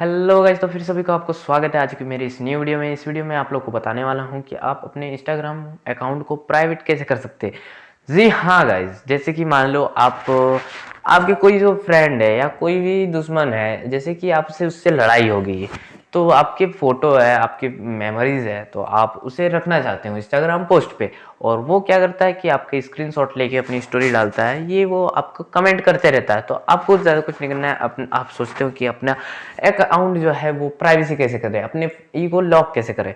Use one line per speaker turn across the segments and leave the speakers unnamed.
Hello guys तो फिर सभी को आपको स्वागत है आज की मेरी इस न्यू वीडियो में। इस वीडियो में आप लोग को बताने वाला हूँ कि आप अपने इंस्टाग्राम अकाउंट को प्राइवेट कैसे कर सकते हैं। जी हाँ गाइज़ जैसे कि मान लो आप, आपके कोई जो फ्रेंड है या कोई भी दुश्मन है, जैसे कि आपसे उससे लड़ाई होगी तो आपके फ़ोटो है, आपकी मेमोरीज है तो आप उसे रखना चाहते हो इंस्टाग्राम पोस्ट पे। और वो क्या करता है कि आपके स्क्रीनशॉट लेके अपनी स्टोरी डालता है, ये वो आपको कमेंट करते रहता है। तो आपको ज़्यादा कुछ नहीं करना है, अपन, आप सोचते हो कि अपना अकाउंट जो है वो प्राइवेसी कैसे करें, अपने ई को लॉक कैसे करें।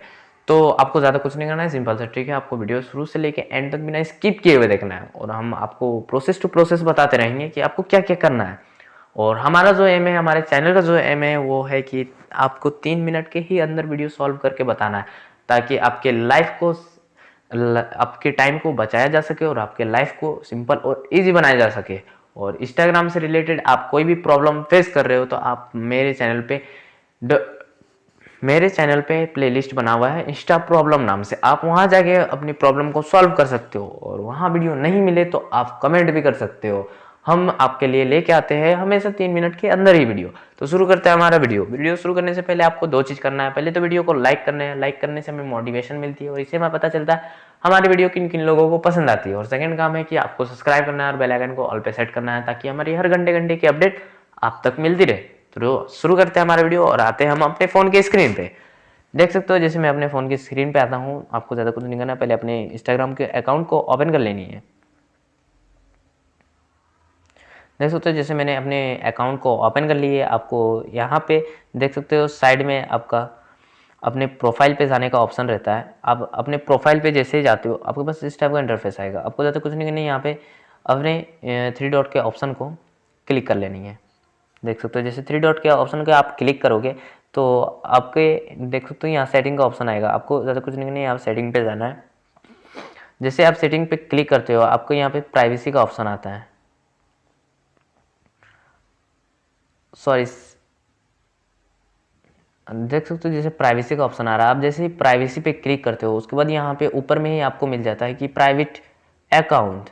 तो आपको ज़्यादा कुछ नहीं करना है सिंपल सा ठीक है, आपको वीडियो शुरू से लेके एंड तक बिना स्किप किए हुए देखना है। और हम आपको प्रोसेस टू प्रोसेस बताते रहेंगे कि आपको क्या क्या करना है। और हमारा जो एम है हमारे चैनल का जो एम है वो है कि आपको तीन मिनट के ही अंदर वीडियो सॉल्व करके बताना है ताकि आपके लाइफ को आपके टाइम को बचाया जा सके और आपके लाइफ को सिंपल और इजी बनाया जा सके। और इंस्टाग्राम से रिलेटेड आप कोई भी प्रॉब्लम फेस कर रहे हो तो आप मेरे चैनल पे द, मेरे चैनल पे प्लेलिस्ट बना हुआ है इंस्टा प्रॉब्लम नाम से। आप वहाँ जाके अपनी प्रॉब्लम को सॉल्व कर सकते हो और वहाँ वीडियो नहीं मिले तो आप कमेंट भी कर सकते हो। हम आपके लिए लेके आते हैं हमेशा तीन मिनट के अंदर ही वीडियो। तो शुरू करते हैं हमारा वीडियो। वीडियो शुरू करने से पहले आपको दो चीज़ करना है। पहले तो वीडियो को लाइक करना है। लाइक करने से हमें मोटिवेशन मिलती है और इससे हमें पता चलता है हमारी वीडियो किन किन लोगों को पसंद आती है। और सेकंड काम है कि आपको सब्सक्राइब करना है और बेलाइकन को ऑल पे सेट करना है ताकि हमारी हर घंटे घंटे की अपडेट आप तक मिलती रहे। तो शुरू करते हैं हमारा वीडियो और आते हैं हम अपने फ़ोन के स्क्रीन पे। देख सकते हो जैसे मैं अपने फ़ोन की स्क्रीन पे आता हूँ। आपको ज़्यादा कुछ नहीं करना पहले अपने इंस्टाग्राम के अकाउंट को ओपन कर लेनी है। देख सकते हो जैसे मैंने अपने अकाउंट को ओपन कर लिए आपको यहाँ पे देख सकते हो साइड में आपका अपने प्रोफ़ाइल पे जाने का ऑप्शन रहता है। आप अपने प्रोफ़ाइल पे जैसे ही जाते हो, आपके पास इस टाइप का इंटरफेस आएगा। आपको ज़्यादा कुछ नहीं करना यहाँ पे अपने थ्री डॉट के ऑप्शन को क्लिक कर लेनी है। देख सकते हो, जैसे थ्री डॉट के ऑप्शन को आप क्लिक करोगे तो आपके, देख सकते हो, यहाँ सेटिंग का ऑप्शन आएगा। आपको ज़्यादा कुछ नहीं करना यहाँ सेटिंग पर जाना है। जैसे आप सेटिंग पे क्लिक करते हो, आपको यहाँ पर प्राइवेसी का ऑप्शन आता है। सॉरी देख सकते हो जैसे प्राइवेसी का ऑप्शन आ रहा है। आप जैसे ही प्राइवेसी पे क्लिक करते हो, उसके बाद यहाँ पे ऊपर में ही आपको मिल जाता है कि प्राइवेट अकाउंट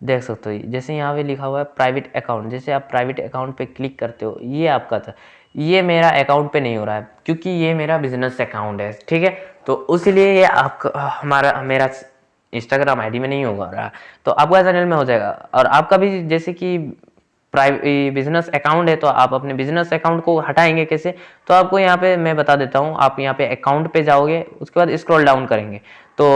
देख सकते हो, जैसे यहाँ पे लिखा हुआ है प्राइवेट अकाउंट जैसे आप प्राइवेट अकाउंट पे क्लिक करते हो, ये आपका था। ये मेरा अकाउंट पे नहीं हो रहा है, क्योंकि ये मेरा बिज़नेस अकाउंट है, ठीक है? तो इसलिए ये आपका, हमारा, मेरा इंस्टाग्राम आईडी में नहीं होगा रहा। तो आपका चैनल में हो जाएगा। और आपका भी जैसे कि बिज़नेस अकाउंट है तो आप अपने बिज़नेस अकाउंट को हटाएँगे कैसे? तो आपको यहाँ पे मैं बता देता हूँ, आप यहाँ पे अकाउंट पे जाओगे, उसके बाद स्क्रॉल डाउन करेंगे। तो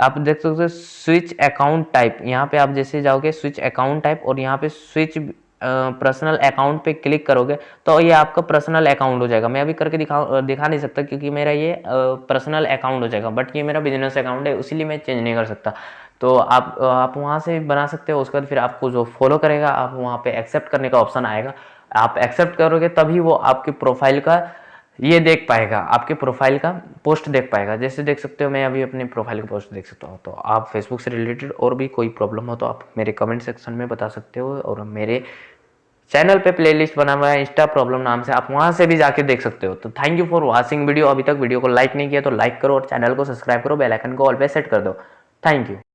आप देख सकते हो स्विच अकाउंट टाइप यहाँ पे आप जैसे जाओगे स्विच अकाउंट टाइप और यहाँ पे स्विच पर्सनल अकाउंट पे क्लिक करोगे तो ये आपका पर्सनल अकाउंट हो जाएगा। मैं अभी करके दिखा दिखा नहीं सकता क्योंकि मेरा ये पर्सनल अकाउंट हो जाएगा बट ये मेरा बिज़नेस अकाउंट है इसीलिए मैं चेंज नहीं कर सकता। तो आप आप वहाँ से बना सकते हो, उसके बाद फिर आपको जो फॉलो करेगा, आप वहाँ पे एक्सेप्ट करने का ऑप्शन आएगा। आप एक्सेप्ट करोगे, तभी वो आपके प्रोफ़ाइल का ये देख पाएगा, आपके प्रोफ़ाइल का पोस्ट देख पाएगा। जैसे देख सकते हो, मैं अभी अपने प्रोफ़ाइल का पोस्ट देख सकता हूँ। तो आप फेसबुक से रिलेटेड और भी कोई प्रॉब्लम हो तो आप मेरे कमेंट सेक्शन में बता सकते हो और मेरे चैनल पे प्लेलिस्ट बना हुआ है इंस्टा प्रॉब्लम नाम से, आप वहाँ से भी जाके देख सकते हो। तो thank you for watching video अभी तक वीडियो को लाइक नहीं किया तो लाइक करो और चैनल को सब्सक्राइब करो बेलाइकन को ऑल पे सेट कर दो। Thank you